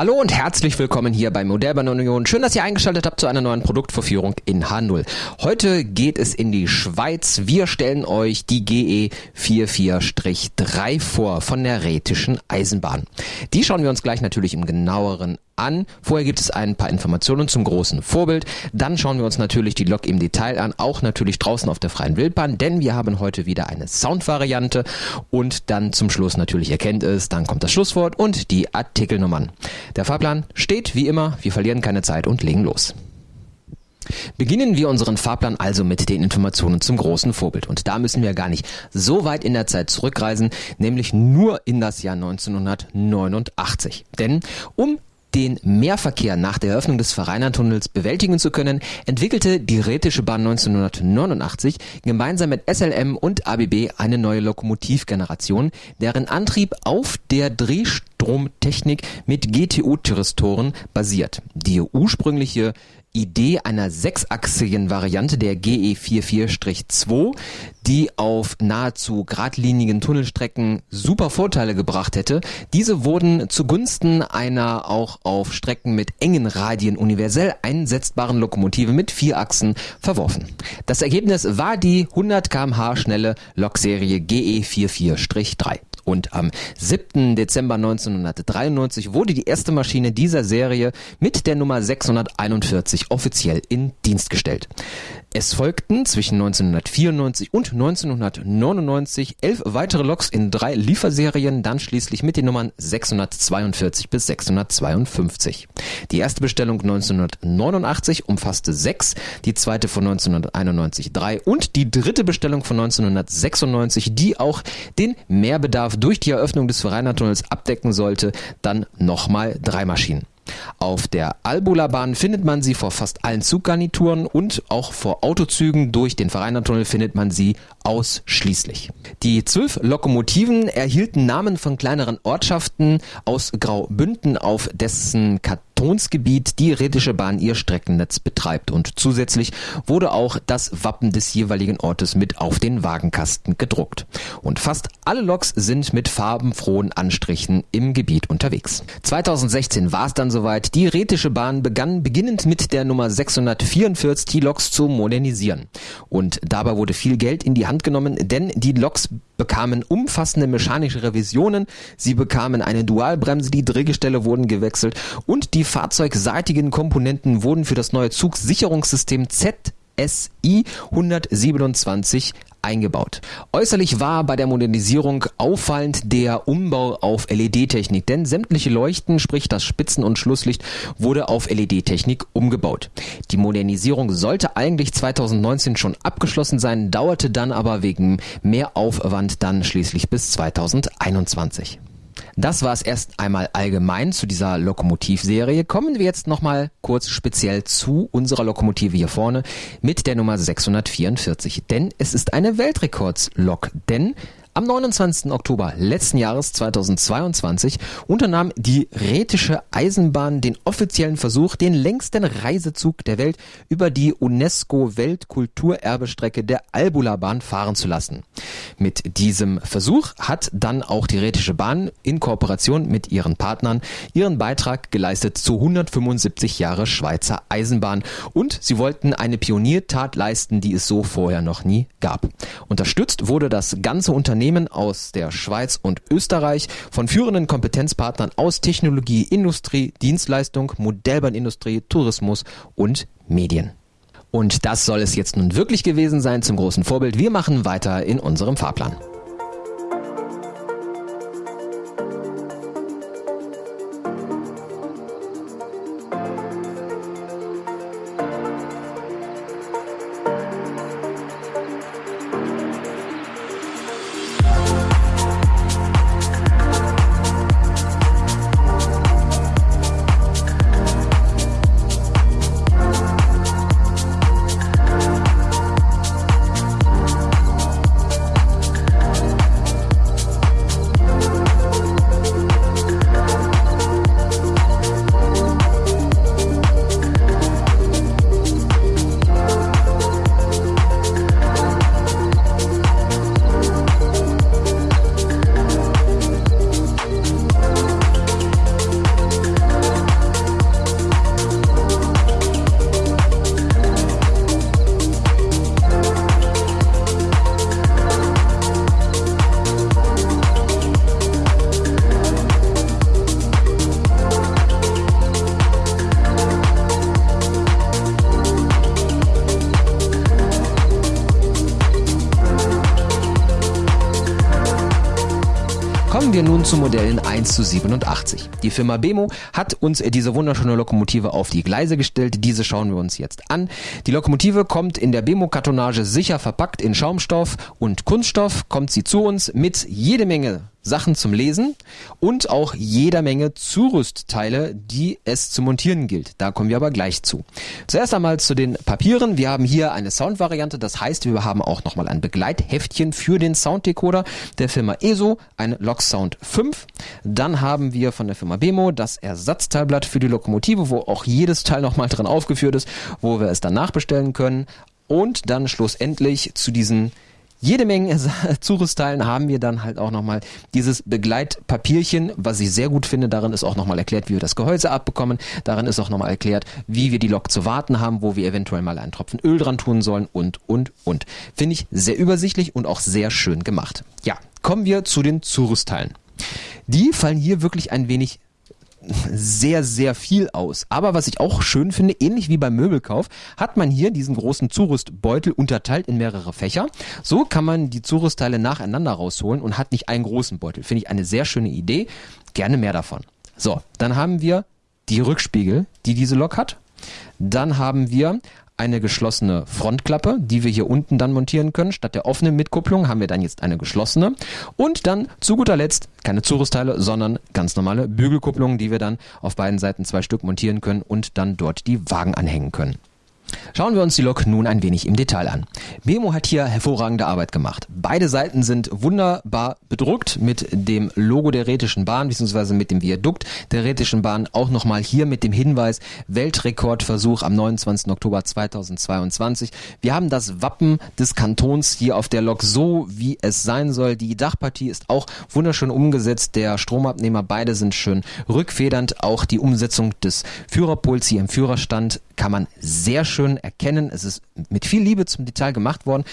Hallo und herzlich willkommen hier bei Modellbahn Union. Schön, dass ihr eingeschaltet habt zu einer neuen Produktvorführung in H0. Heute geht es in die Schweiz. Wir stellen euch die GE 44-3 vor von der Rätischen Eisenbahn. Die schauen wir uns gleich natürlich im genaueren an. Vorher gibt es ein paar Informationen zum großen Vorbild. Dann schauen wir uns natürlich die Lok im Detail an, auch natürlich draußen auf der freien Wildbahn, denn wir haben heute wieder eine Soundvariante und dann zum Schluss natürlich erkennt es, dann kommt das Schlusswort und die Artikelnummern. Der Fahrplan steht wie immer, wir verlieren keine Zeit und legen los. Beginnen wir unseren Fahrplan also mit den Informationen zum großen Vorbild. Und da müssen wir gar nicht so weit in der Zeit zurückreisen, nämlich nur in das Jahr 1989. Denn um den Mehrverkehr nach der Eröffnung des Verrainertunnels bewältigen zu können, entwickelte die Rätische Bahn 1989 gemeinsam mit SLM und ABB eine neue Lokomotivgeneration, deren Antrieb auf der Drehstromtechnik mit GTU-Thyristoren basiert. Die ursprüngliche Idee einer sechsachsigen Variante der GE44-2, die auf nahezu geradlinigen Tunnelstrecken super Vorteile gebracht hätte. Diese wurden zugunsten einer auch auf Strecken mit engen Radien universell einsetzbaren Lokomotive mit vier Achsen verworfen. Das Ergebnis war die 100 kmh schnelle Lokserie GE44-3. Und am 7. Dezember 1993 wurde die erste Maschine dieser Serie mit der Nummer 641 offiziell in Dienst gestellt. Es folgten zwischen 1994 und 1999 elf weitere Loks in drei Lieferserien, dann schließlich mit den Nummern 642 bis 652. Die erste Bestellung 1989 umfasste sechs, die zweite von 1991 drei und die dritte Bestellung von 1996, die auch den Mehrbedarf durch die Eröffnung des Verrainertunnels abdecken sollte, dann nochmal drei Maschinen. Auf der Albula-Bahn findet man sie vor fast allen Zuggarnituren und auch vor Autozügen. Durch den Verrainertunnel findet man sie ausschließlich. Die zwölf Lokomotiven erhielten Namen von kleineren Ortschaften aus Graubünden, auf dessen Kantonsgebiet die Rätische Bahn ihr Streckennetz betreibt und zusätzlich wurde auch das Wappen des jeweiligen Ortes mit auf den Wagenkasten gedruckt. Und fast alle Loks sind mit farbenfrohen Anstrichen im Gebiet unterwegs. 2016 war es dann soweit. Die Rätische Bahn begann beginnend mit der Nummer 644 die Loks zu modernisieren. Und dabei wurde viel Geld in die Hand genommen, denn die Loks bekamen umfassende mechanische Revisionen, sie bekamen eine Dualbremse, die Drehgestelle wurden gewechselt und die fahrzeugseitigen Komponenten wurden für das neue Zugsicherungssystem ZSI 127 eingebaut. Äußerlich war bei der Modernisierung auffallend der Umbau auf LED-Technik, denn sämtliche Leuchten, sprich das Spitzen- und Schlusslicht, wurde auf LED-Technik umgebaut. Die Modernisierung sollte eigentlich 2019 schon abgeschlossen sein, dauerte dann aber wegen mehr Aufwand dann schließlich bis 2021. Das war es erst einmal allgemein zu dieser Lokomotivserie. Kommen wir jetzt nochmal kurz speziell zu unserer Lokomotive hier vorne mit der Nummer 644. Denn es ist eine Weltrekordslok. Denn am 29. Oktober letzten Jahres 2022 unternahm die Rätische Eisenbahn den offiziellen Versuch, den längsten Reisezug der Welt über die UNESCO Weltkulturerbestrecke der Albula-Bahn fahren zu lassen. Mit diesem Versuch hat dann auch die Rätische Bahn in Kooperation mit ihren Partnern ihren Beitrag geleistet zu 175 Jahre Schweizer Eisenbahn und sie wollten eine Pioniertat leisten, die es so vorher noch nie gab. Unterstützt wurde das ganze Unternehmen aus der Schweiz und Österreich von führenden Kompetenzpartnern aus Technologie, Industrie, Dienstleistung, Modellbahnindustrie, Tourismus und Medien. Und das soll es jetzt nun wirklich gewesen sein zum großen Vorbild. Wir machen weiter in unserem Fahrplan. Kommen wir nun zu Modellen 1 zu 87. Die Firma Bemo hat uns diese wunderschöne Lokomotive auf die Gleise gestellt. Diese schauen wir uns jetzt an. Die Lokomotive kommt in der Bemo-Kartonage sicher verpackt in Schaumstoff und Kunststoff. Kommt sie zu uns mit jede Menge Sachen zum Lesen und auch jeder Menge Zurüstteile, die es zu montieren gilt. Da kommen wir aber gleich zu. Zuerst einmal zu den Papieren. Wir haben hier eine Soundvariante, das heißt, wir haben auch nochmal ein Begleitheftchen für den Sounddecoder der Firma ESO, ein Log Sound 5. Dann haben wir von der Firma Bemo das Ersatzteilblatt für die Lokomotive, wo auch jedes Teil nochmal drin aufgeführt ist, wo wir es dann nachbestellen können. Und dann schlussendlich zu diesen jede Menge Zurüstteilen haben wir dann halt auch nochmal dieses Begleitpapierchen, was ich sehr gut finde. Darin ist auch nochmal erklärt, wie wir das Gehäuse abbekommen. Darin ist auch nochmal erklärt, wie wir die Lok zu warten haben, wo wir eventuell mal einen Tropfen Öl dran tun sollen und, und, und. Finde ich sehr übersichtlich und auch sehr schön gemacht. Ja, kommen wir zu den Zurüstteilen. Die fallen hier wirklich ein wenig sehr, sehr viel aus. Aber was ich auch schön finde, ähnlich wie beim Möbelkauf, hat man hier diesen großen Zurüstbeutel unterteilt in mehrere Fächer. So kann man die Zurüstteile nacheinander rausholen und hat nicht einen großen Beutel. Finde ich eine sehr schöne Idee. Gerne mehr davon. So, dann haben wir die Rückspiegel, die diese Lok hat. Dann haben wir eine geschlossene Frontklappe, die wir hier unten dann montieren können. Statt der offenen Mitkupplung haben wir dann jetzt eine geschlossene. Und dann zu guter Letzt keine Zurüstteile, sondern ganz normale Bügelkupplungen, die wir dann auf beiden Seiten zwei Stück montieren können und dann dort die Wagen anhängen können. Schauen wir uns die Lok nun ein wenig im Detail an. Memo hat hier hervorragende Arbeit gemacht. Beide Seiten sind wunderbar bedruckt mit dem Logo der Rätischen Bahn bzw. mit dem Viadukt der Rätischen Bahn. Auch nochmal hier mit dem Hinweis Weltrekordversuch am 29. Oktober 2022. Wir haben das Wappen des Kantons hier auf der Lok so, wie es sein soll. Die Dachpartie ist auch wunderschön umgesetzt. Der Stromabnehmer, beide sind schön rückfedernd. Auch die Umsetzung des Führerpuls hier im Führerstand kann man sehr schön erkennen. Es ist mit viel Liebe zum Detail gemacht worden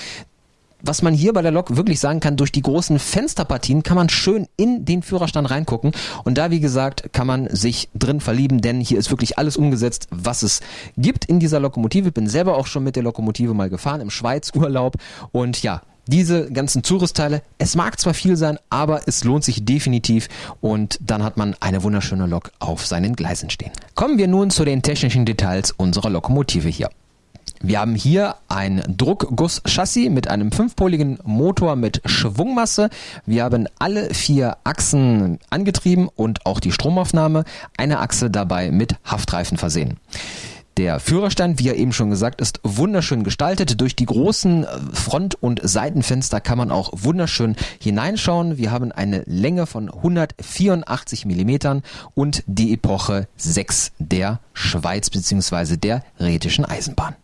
was man hier bei der Lok wirklich sagen kann, durch die großen Fensterpartien kann man schön in den Führerstand reingucken. Und da, wie gesagt, kann man sich drin verlieben, denn hier ist wirklich alles umgesetzt, was es gibt in dieser Lokomotive. Bin selber auch schon mit der Lokomotive mal gefahren im Schweiz-Urlaub. Und ja, diese ganzen Zurüstteile, es mag zwar viel sein, aber es lohnt sich definitiv und dann hat man eine wunderschöne Lok auf seinen Gleisen stehen. Kommen wir nun zu den technischen Details unserer Lokomotive hier. Wir haben hier ein Druckguss-Chassis mit einem fünfpoligen Motor mit Schwungmasse. Wir haben alle vier Achsen angetrieben und auch die Stromaufnahme. Eine Achse dabei mit Haftreifen versehen. Der Führerstand, wie er eben schon gesagt ist, wunderschön gestaltet. Durch die großen äh, Front- und Seitenfenster kann man auch wunderschön hineinschauen. Wir haben eine Länge von 184 Millimetern und die Epoche 6 der Schweiz bzw. der Rätischen Eisenbahn.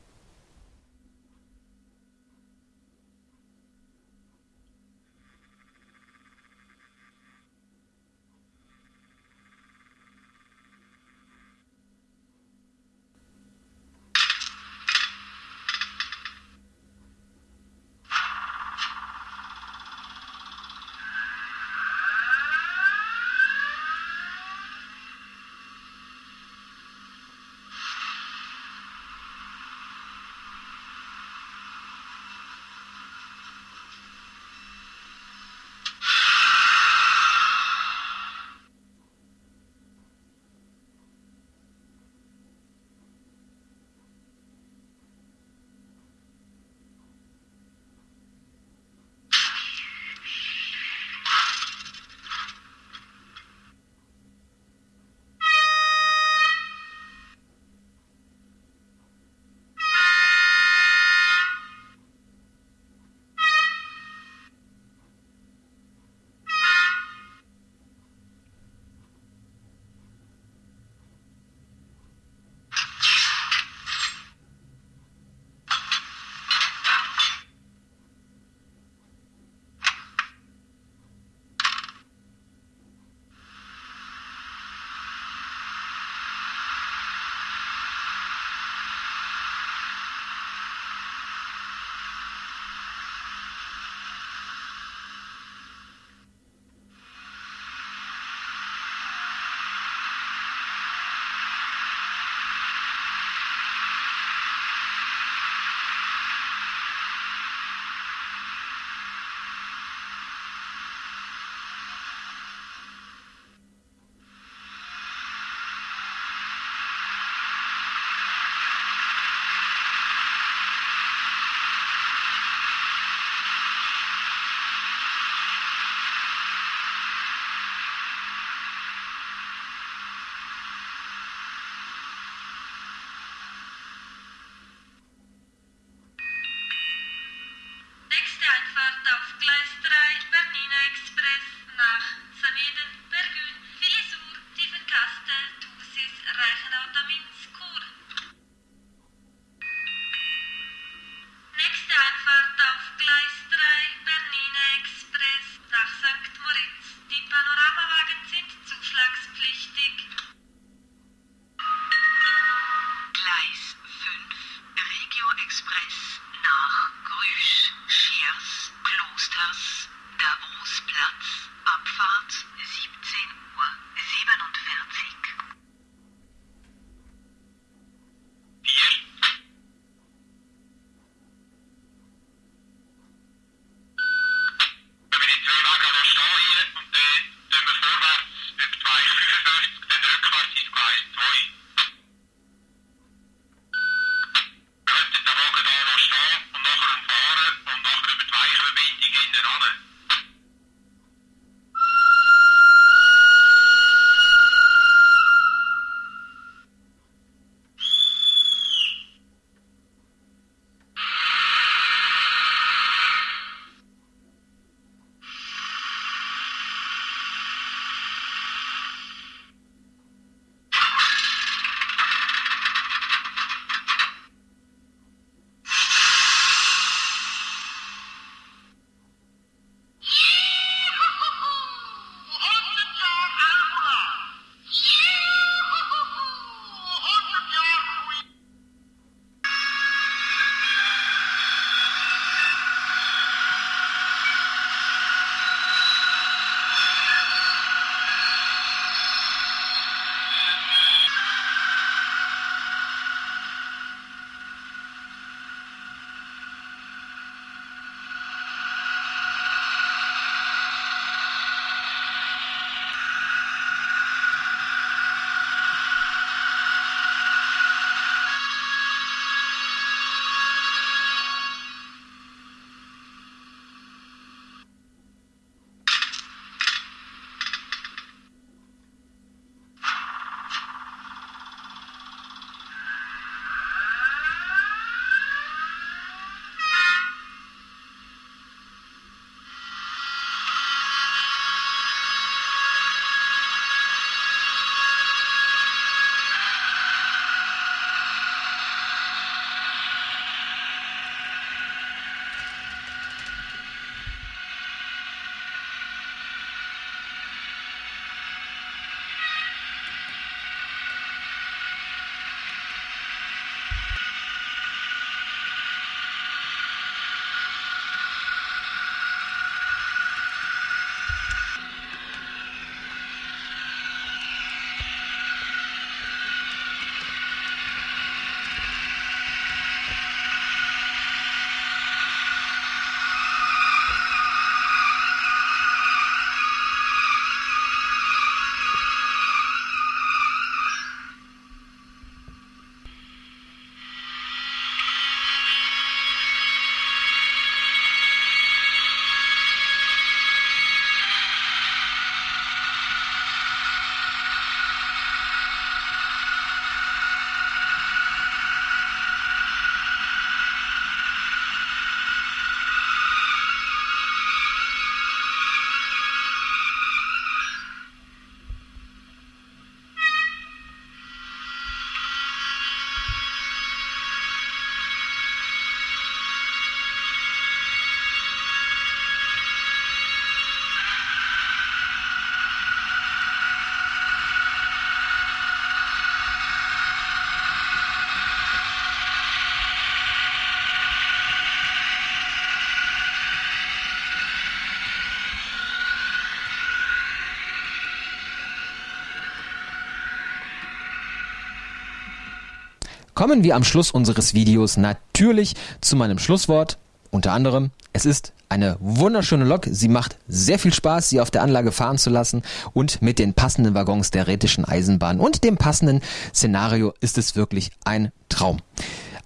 Kommen wir am Schluss unseres Videos natürlich zu meinem Schlusswort. Unter anderem, es ist eine wunderschöne Lok. Sie macht sehr viel Spaß, sie auf der Anlage fahren zu lassen und mit den passenden Waggons der Rätischen Eisenbahn und dem passenden Szenario ist es wirklich ein Traum.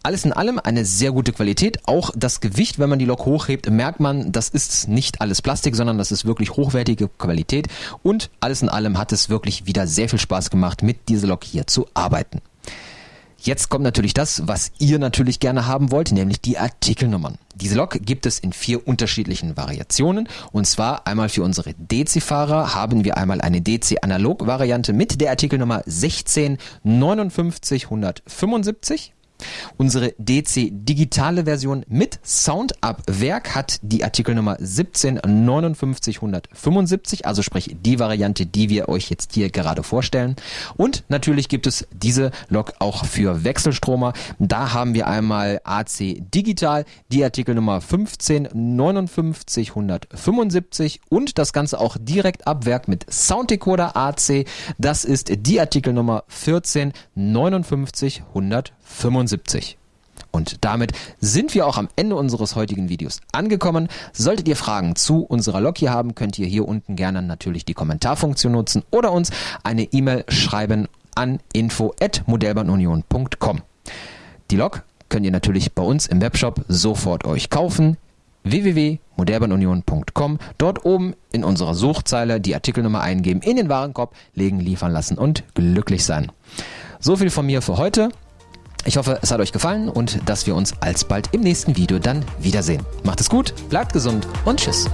Alles in allem eine sehr gute Qualität. Auch das Gewicht, wenn man die Lok hochhebt, merkt man, das ist nicht alles Plastik, sondern das ist wirklich hochwertige Qualität. Und alles in allem hat es wirklich wieder sehr viel Spaß gemacht, mit dieser Lok hier zu arbeiten. Jetzt kommt natürlich das, was ihr natürlich gerne haben wollt, nämlich die Artikelnummern. Diese Lok gibt es in vier unterschiedlichen Variationen. Und zwar einmal für unsere DC-Fahrer haben wir einmal eine DC-Analog-Variante mit der Artikelnummer 16 59 175. Unsere DC digitale Version mit Sound ab Werk hat die Artikelnummer 1759175, also sprich die Variante, die wir euch jetzt hier gerade vorstellen. Und natürlich gibt es diese Lok auch für Wechselstromer. Da haben wir einmal AC digital, die Artikelnummer 1559175 und das Ganze auch direkt ab Werk mit Sounddecoder AC. Das ist die Artikelnummer 1459175. 75. Und damit sind wir auch am Ende unseres heutigen Videos angekommen. Solltet ihr Fragen zu unserer Lok hier haben, könnt ihr hier unten gerne natürlich die Kommentarfunktion nutzen oder uns eine E-Mail schreiben an info@modellbahnunion.com. Die Lok könnt ihr natürlich bei uns im Webshop sofort euch kaufen www.modellbahnunion.com. Dort oben in unserer Suchzeile die Artikelnummer eingeben, in den Warenkorb legen, liefern lassen und glücklich sein. So viel von mir für heute. Ich hoffe, es hat euch gefallen und dass wir uns alsbald im nächsten Video dann wiedersehen. Macht es gut, bleibt gesund und tschüss.